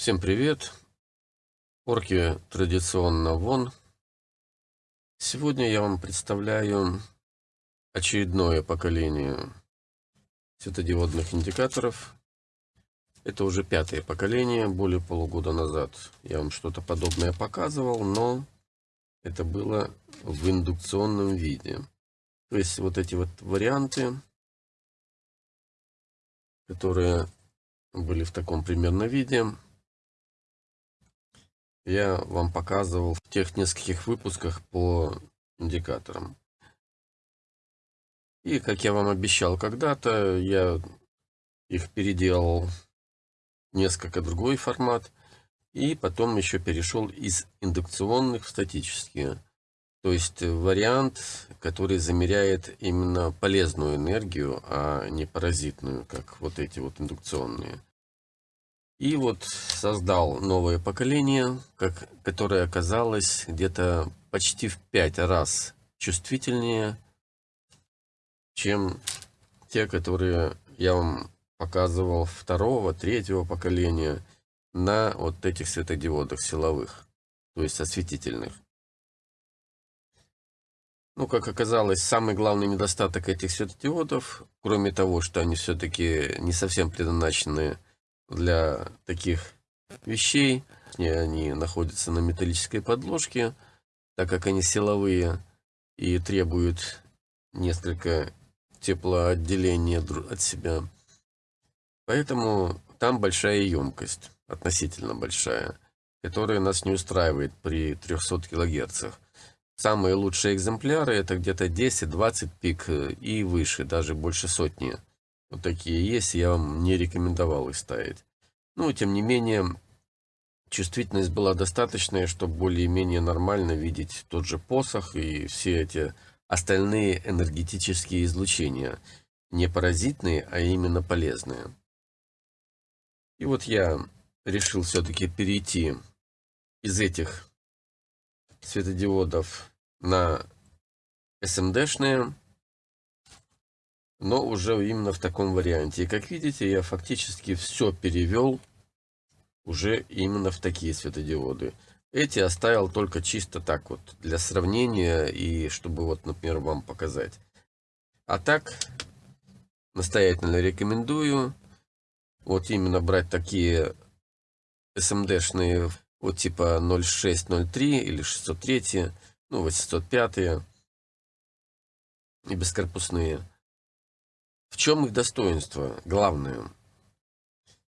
Всем привет! Орки традиционно вон. Сегодня я вам представляю очередное поколение светодиодных индикаторов. Это уже пятое поколение, более полугода назад я вам что-то подобное показывал, но это было в индукционном виде. То есть вот эти вот варианты, которые были в таком примерно виде, я вам показывал в тех нескольких выпусках по индикаторам. И, как я вам обещал когда-то, я их переделал несколько другой формат. И потом еще перешел из индукционных в статические. То есть вариант, который замеряет именно полезную энергию, а не паразитную, как вот эти вот индукционные. И вот создал новое поколение, как, которое оказалось где-то почти в пять раз чувствительнее, чем те, которые я вам показывал второго, третьего поколения на вот этих светодиодах силовых, то есть осветительных. Ну, как оказалось, самый главный недостаток этих светодиодов, кроме того, что они все-таки не совсем предназначены для таких вещей. Они находятся на металлической подложке, так как они силовые и требуют несколько теплоотделения от себя. Поэтому там большая емкость, относительно большая, которая нас не устраивает при 300 кГц. Самые лучшие экземпляры это где-то 10-20 пик и выше, даже больше сотни. Вот такие есть, я вам не рекомендовал их ставить. Ну, тем не менее, чувствительность была достаточная, чтобы более-менее нормально видеть тот же посох и все эти остальные энергетические излучения. Не паразитные, а именно полезные. И вот я решил все-таки перейти из этих светодиодов на SMD-шные но уже именно в таком варианте. И как видите, я фактически все перевел уже именно в такие светодиоды. Эти оставил только чисто так вот, для сравнения и чтобы вот, например, вам показать. А так, настоятельно рекомендую вот именно брать такие SMD-шные, вот типа 0603 или 603, ну 805 и бескорпусные. В чем их достоинство? Главное.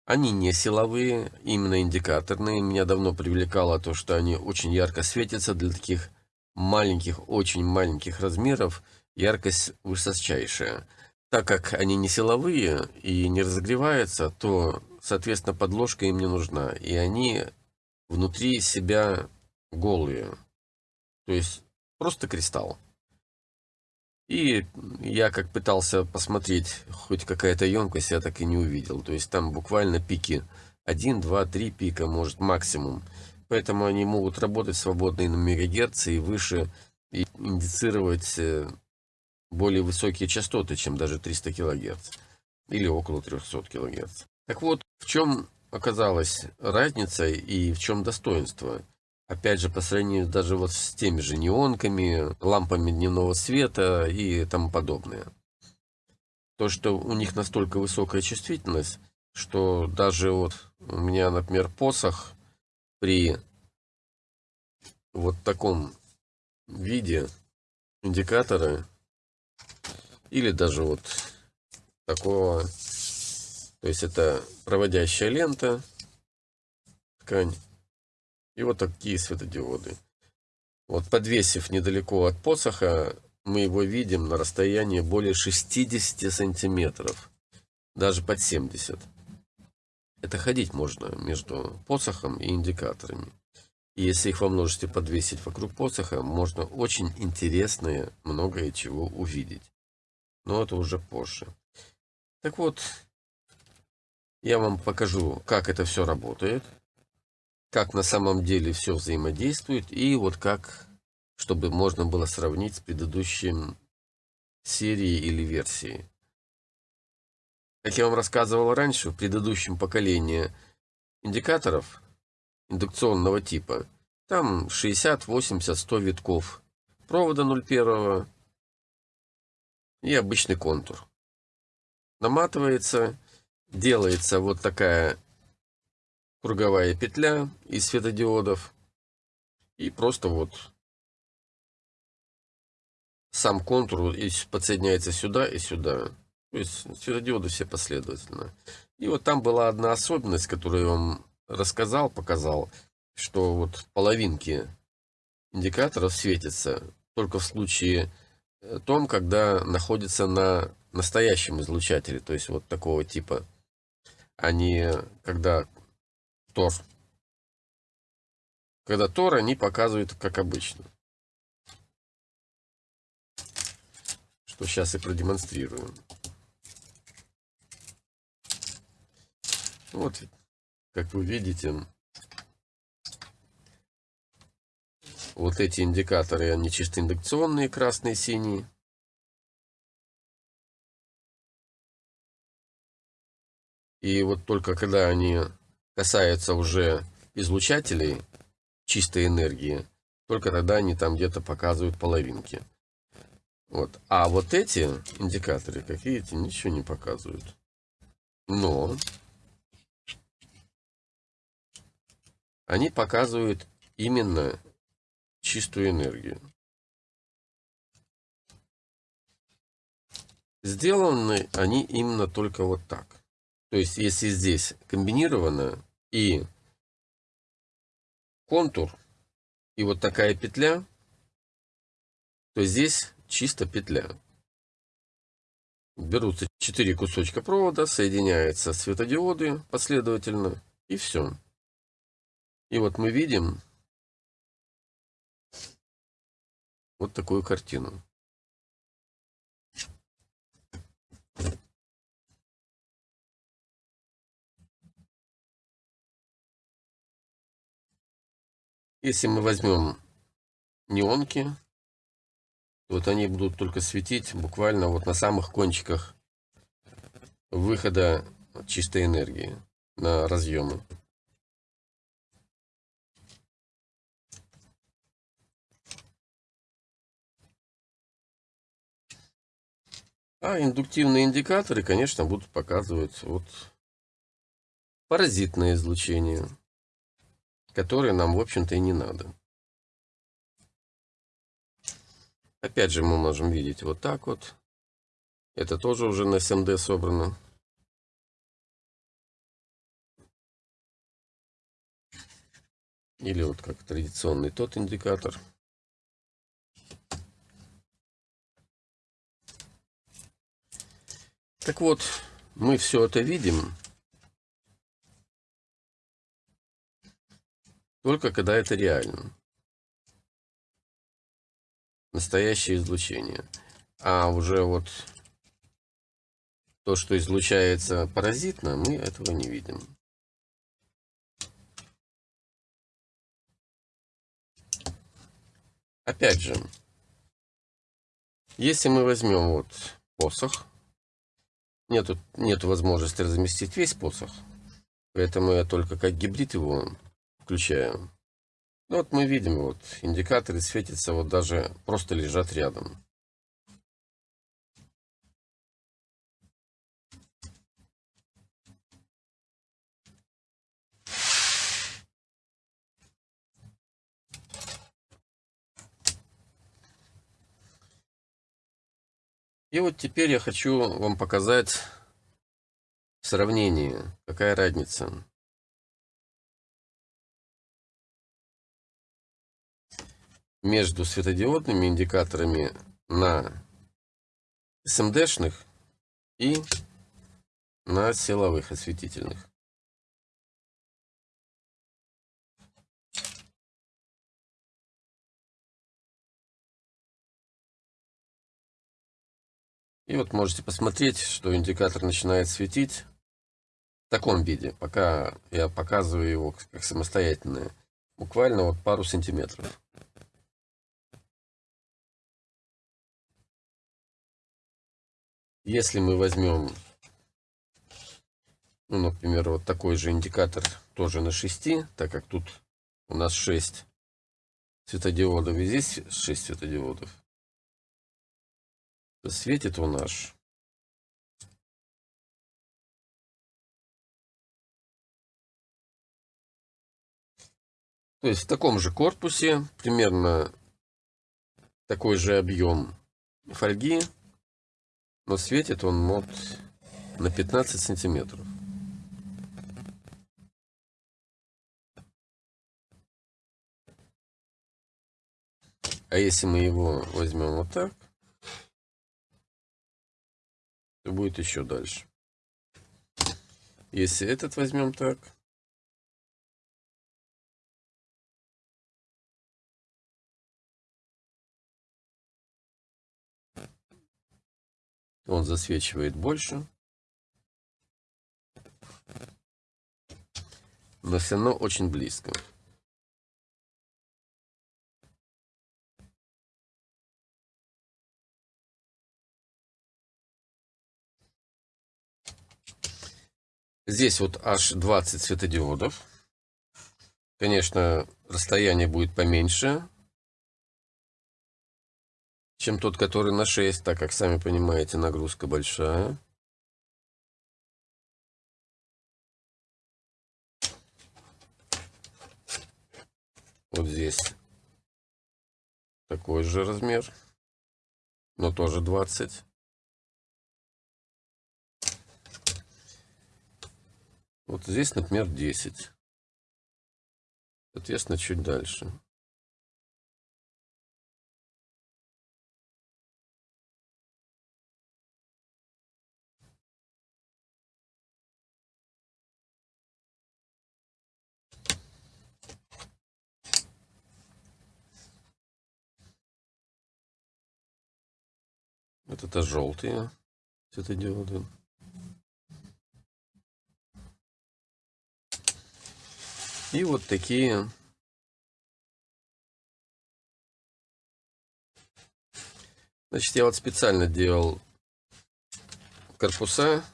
Они не силовые, именно индикаторные. Меня давно привлекало то, что они очень ярко светятся для таких маленьких, очень маленьких размеров. Яркость высочайшая. Так как они не силовые и не разогреваются, то, соответственно, подложка им не нужна. И они внутри себя голые. То есть просто кристалл. И я как пытался посмотреть хоть какая-то емкость, я так и не увидел. То есть там буквально пики 1, 2, 3 пика, может максимум. Поэтому они могут работать свободно и на мегагерц и выше, и индицировать э, более высокие частоты, чем даже 300 кГц. Или около 300 кГц. Так вот, в чем оказалась разница и в чем достоинство? Опять же, по сравнению даже вот с теми же неонками, лампами дневного света и тому подобное. То, что у них настолько высокая чувствительность, что даже вот у меня, например, посох при вот таком виде индикатора или даже вот такого, то есть это проводящая лента, ткань, и вот такие светодиоды. Вот подвесив недалеко от посоха, мы его видим на расстоянии более 60 сантиметров. Даже под 70. Это ходить можно между посохом и индикаторами. И если их во множестве подвесить вокруг посоха, можно очень интересное многое чего увидеть. Но это уже позже. Так вот, я вам покажу, как это все работает как на самом деле все взаимодействует и вот как, чтобы можно было сравнить с предыдущим серией или версией. Как я вам рассказывал раньше, в предыдущем поколении индикаторов индукционного типа. Там 60, 80, 100 витков провода 0,1 и обычный контур. Наматывается, делается вот такая круговая петля из светодиодов. И просто вот сам контур подсоединяется сюда и сюда. То есть светодиоды все последовательно. И вот там была одна особенность, которую я вам рассказал, показал, что вот половинки индикаторов светятся только в случае э, том, когда находится на настоящем излучателе, то есть вот такого типа, а не когда Тор. Когда Тор, они показывают как обычно. Что сейчас и продемонстрирую. Вот, как вы видите, вот эти индикаторы, они чисто индукционные, красные, синие. И вот только когда они касаются уже излучателей чистой энергии, только тогда они там где-то показывают половинки. Вот. А вот эти индикаторы, как видите, ничего не показывают. Но они показывают именно чистую энергию. Сделаны они именно только вот так. То есть, если здесь комбинировано и контур, и вот такая петля, то здесь чисто петля. Берутся 4 кусочка провода, соединяются светодиоды последовательно, и все. И вот мы видим вот такую картину. Если мы возьмем неонки, вот они будут только светить буквально вот на самых кончиках выхода чистой энергии на разъемы. А индуктивные индикаторы, конечно, будут показывать вот паразитное излучение которые нам, в общем-то, и не надо. Опять же, мы можем видеть вот так вот. Это тоже уже на SMD собрано. Или вот как традиционный тот индикатор. Так вот, мы все это видим. Только когда это реально. Настоящее излучение. А уже вот то, что излучается паразитно, мы этого не видим. Опять же, если мы возьмем вот посох, нету, нету возможности разместить весь посох, поэтому я только как гибрид его включаем. Ну, вот мы видим, вот индикаторы светятся, вот даже просто лежат рядом. И вот теперь я хочу вам показать сравнение, какая разница. Между светодиодными индикаторами на СМДшных и на силовых осветительных. И вот можете посмотреть, что индикатор начинает светить в таком виде, пока я показываю его как самостоятельное. Буквально вот пару сантиметров. Если мы возьмем Ну, например, вот такой же индикатор тоже на 6, так как тут у нас 6 светодиодов, и здесь 6 светодиодов. Светит он наш. То есть в таком же корпусе, примерно такой же объем фольги, но светит он вот на 15 сантиметров. А если мы его возьмем вот так, то будет еще дальше. Если этот возьмем так, Он засвечивает больше. Но все равно очень близко. Здесь вот аж 20 светодиодов. Конечно, расстояние будет поменьше, чем тот, который на 6, так как, сами понимаете, нагрузка большая. Вот здесь такой же размер, но тоже 20. Вот здесь, например, 10. Соответственно, чуть дальше. Вот это желтые светодиоды. И вот такие Значит, я вот специально делал корпуса.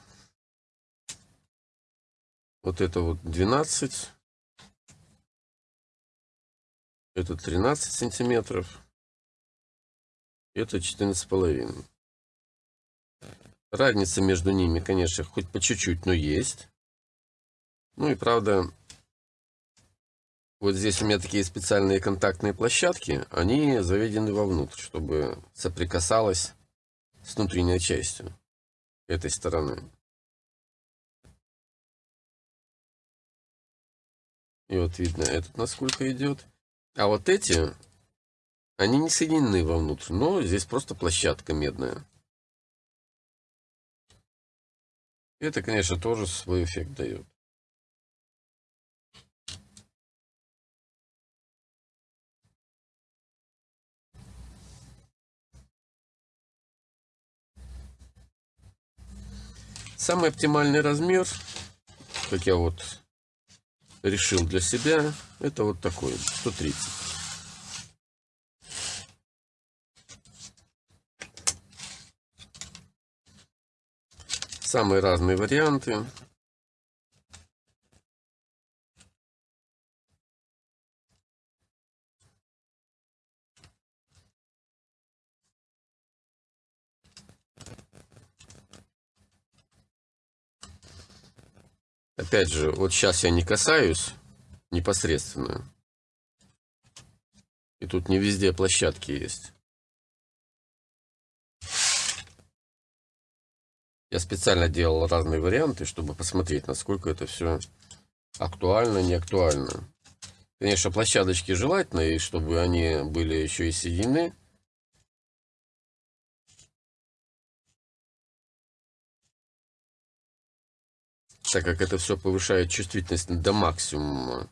Вот это вот 12. Это 13 сантиметров. Это 14 с половиной. Разница между ними, конечно, хоть по чуть-чуть, но есть. Ну и правда, вот здесь у меня такие специальные контактные площадки, они заведены вовнутрь, чтобы соприкасалось с внутренней частью этой стороны. И вот видно этот насколько идет. А вот эти, они не соединены вовнутрь, но здесь просто площадка медная. Это, конечно, тоже свой эффект дает. Самый оптимальный размер, как я вот решил для себя, это вот такой, 130. Самые разные варианты. Опять же, вот сейчас я не касаюсь непосредственно. И тут не везде площадки есть. Я специально делал разные варианты, чтобы посмотреть, насколько это все актуально, не актуально. Конечно, площадочки желательно, и чтобы они были еще и соединены. Так как это все повышает чувствительность до максимума.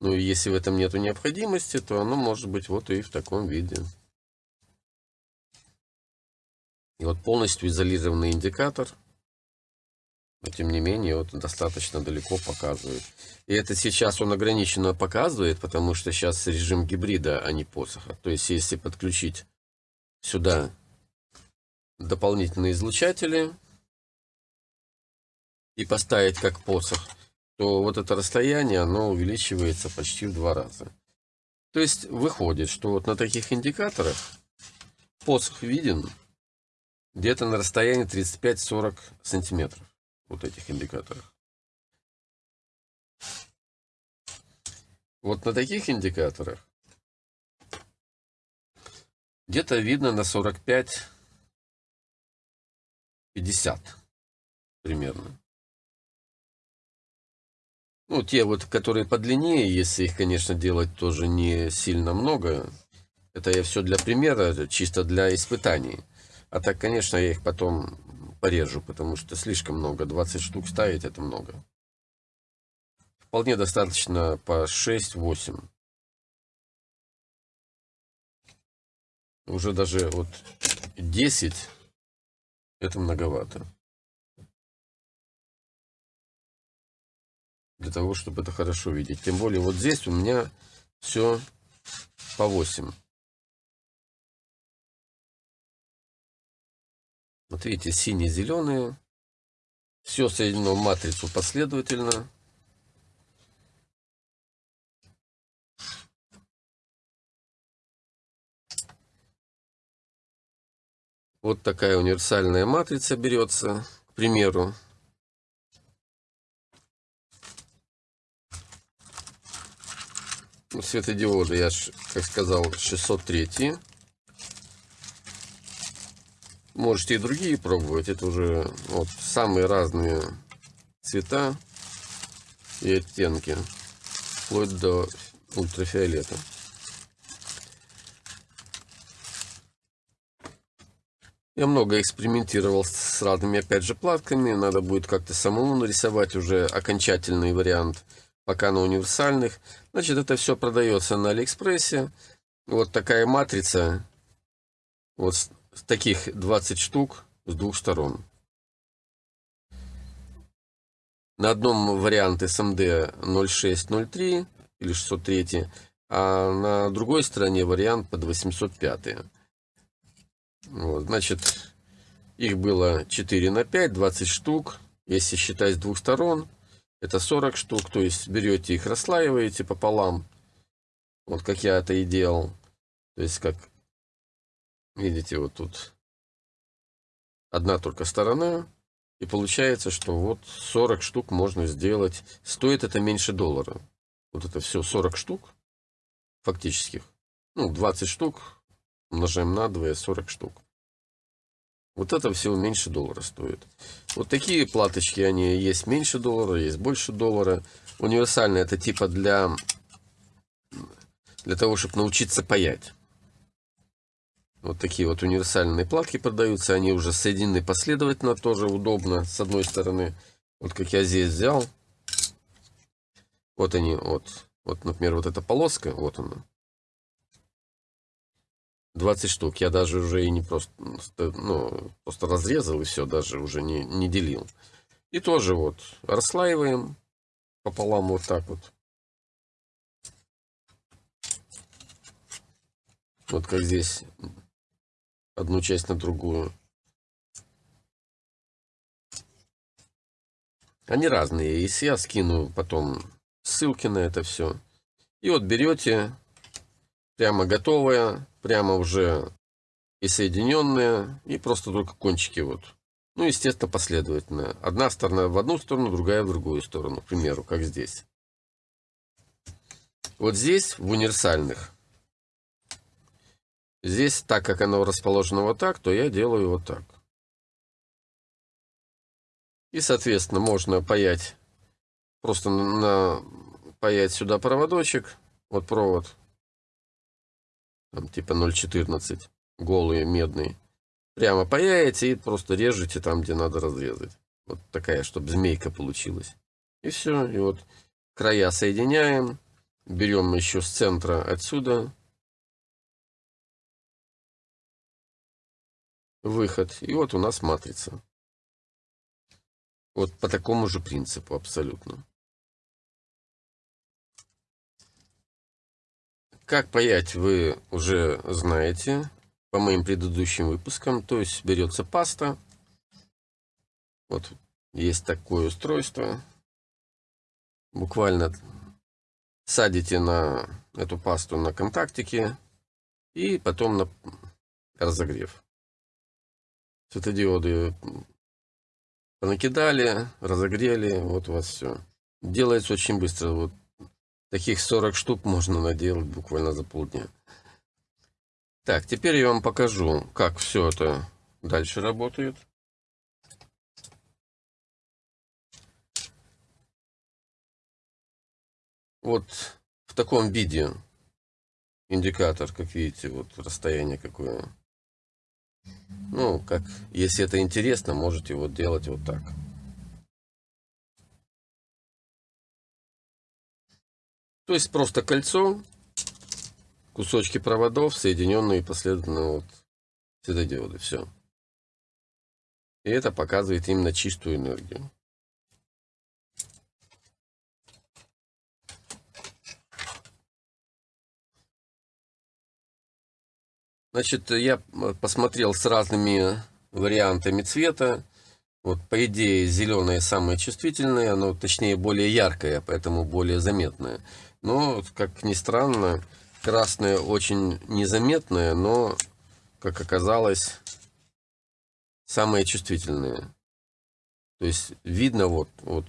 Ну и если в этом нет необходимости, то оно может быть вот и в таком виде. И вот полностью изолированный индикатор, но тем не менее вот достаточно далеко показывает. И это сейчас он ограниченно показывает, потому что сейчас режим гибрида, а не посоха. То есть если подключить сюда дополнительные излучатели, и поставить как посох, то вот это расстояние, оно увеличивается почти в два раза. То есть выходит, что вот на таких индикаторах посох виден где-то на расстоянии 35-40 сантиметров. Вот этих индикаторах. Вот на таких индикаторах где-то видно на 45-50 примерно. Ну, те вот, которые подлиннее, если их, конечно, делать тоже не сильно много. Это я все для примера, чисто для испытаний. А так, конечно, я их потом порежу, потому что слишком много. 20 штук ставить это много. Вполне достаточно по 6-8. Уже даже вот 10 это многовато. для того, чтобы это хорошо видеть. Тем более вот здесь у меня все по 8. Вот видите, синие-зеленые. Все соединено в матрицу последовательно. Вот такая универсальная матрица берется, к примеру. светодиоды, я, как сказал, 603. Можете и другие пробовать. Это уже вот самые разные цвета и оттенки. Вплоть до ультрафиолета. Я много экспериментировал с разными, опять же, платками. Надо будет как-то самому нарисовать уже окончательный вариант пока на универсальных. Значит, это все продается на Алиэкспрессе. Вот такая матрица. Вот таких 20 штук с двух сторон. На одном варианте SMD 0603 или 603, а на другой стороне вариант под 805. Вот, значит, их было 4 на 5, 20 штук. Если считать с двух сторон, это 40 штук, то есть берете их, расслаиваете пополам. Вот как я это и делал. То есть как, видите, вот тут одна только сторона. И получается, что вот 40 штук можно сделать. Стоит это меньше доллара. Вот это все 40 штук фактических. Ну, 20 штук умножаем на 2, 40 штук. Вот это всего меньше доллара стоит. Вот такие платочки, они есть меньше доллара, есть больше доллара. Универсальные это типа для, для того, чтобы научиться паять. Вот такие вот универсальные платки продаются. Они уже соединены последовательно, тоже удобно. С одной стороны, вот как я здесь взял. Вот они, вот, вот, например, вот эта полоска, вот она. 20 штук. Я даже уже и не просто, ну, просто разрезал и все, даже уже не, не делил. И тоже вот расслаиваем пополам вот так вот. Вот как здесь одну часть на другую. Они разные. Если я скину потом ссылки на это все. И вот берете прямо готовое прямо уже и соединенные, и просто только кончики вот. Ну, естественно, последовательно. Одна сторона в одну сторону, другая в другую сторону, к примеру, как здесь. Вот здесь, в универсальных, здесь, так как оно расположено вот так, то я делаю вот так. И, соответственно, можно паять, просто на, паять сюда проводочек, вот провод, там, типа 0,14, голые, медные. Прямо паяете и просто режете там, где надо разрезать. Вот такая, чтобы змейка получилась. И все, и вот края соединяем, берем еще с центра отсюда выход, и вот у нас матрица. Вот по такому же принципу абсолютно. Как паять вы уже знаете по моим предыдущим выпускам. То есть берется паста. Вот есть такое устройство. Буквально садите на эту пасту на контактики и потом на разогрев. Светодиоды понакидали, разогрели, вот у вас все. Делается очень быстро. Вот таких 40 штук можно наделать буквально за полдня. Так, теперь я вам покажу, как все это дальше работает. Вот в таком виде индикатор, как видите, вот расстояние какое. Ну, как, если это интересно, можете вот делать вот так. То есть просто кольцо, кусочки проводов, соединенные последовательно вот светодиоды. Все. И это показывает именно чистую энергию. Значит, я посмотрел с разными вариантами цвета. Вот, по идее, зеленое самое чувствительное, оно, точнее, более яркое, поэтому более заметное. Но, как ни странно, красное очень незаметное, но, как оказалось, самое чувствительное. То есть, видно вот, вот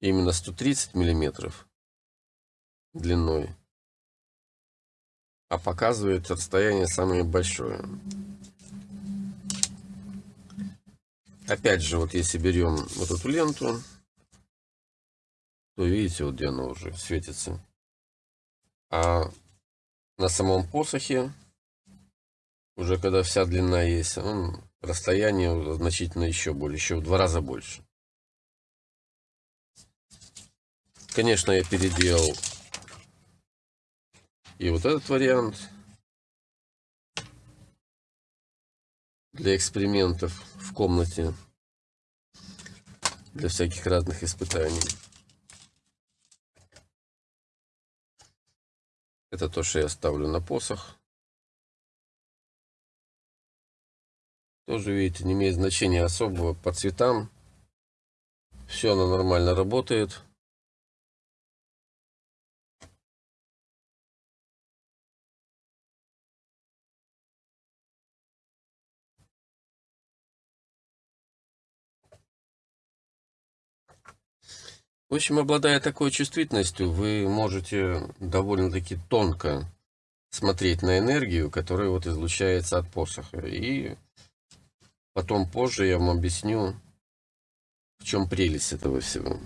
именно 130 миллиметров длиной а показывает расстояние самое большое. Опять же, вот если берем вот эту ленту, то видите, вот где она уже светится. А на самом посохе, уже когда вся длина есть, он, расстояние значительно еще больше, еще в два раза больше. Конечно, я переделал и вот этот вариант для экспериментов в комнате, для всяких разных испытаний. Это то, что я ставлю на посох. Тоже, видите, не имеет значения особого по цветам. Все оно нормально работает. В общем, обладая такой чувствительностью, вы можете довольно-таки тонко смотреть на энергию, которая вот излучается от посоха. И потом позже я вам объясню, в чем прелесть этого всего.